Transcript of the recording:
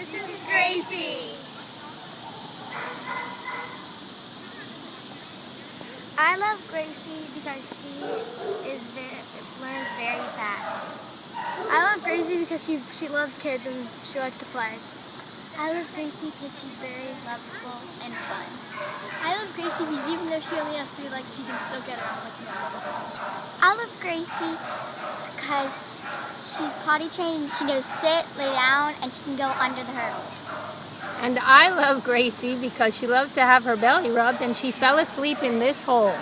This is Gracie. I love Gracie because she is very learns very fast. I love Gracie because she she loves kids and she likes to play. I love Gracie because she's very lovable and fun. I love Gracie because even though she only has three legs, she can still get around like a I love Gracie because potty trained she knows sit, lay down, and she can go under the hurdles. And I love Gracie because she loves to have her belly rubbed and she fell asleep in this hole.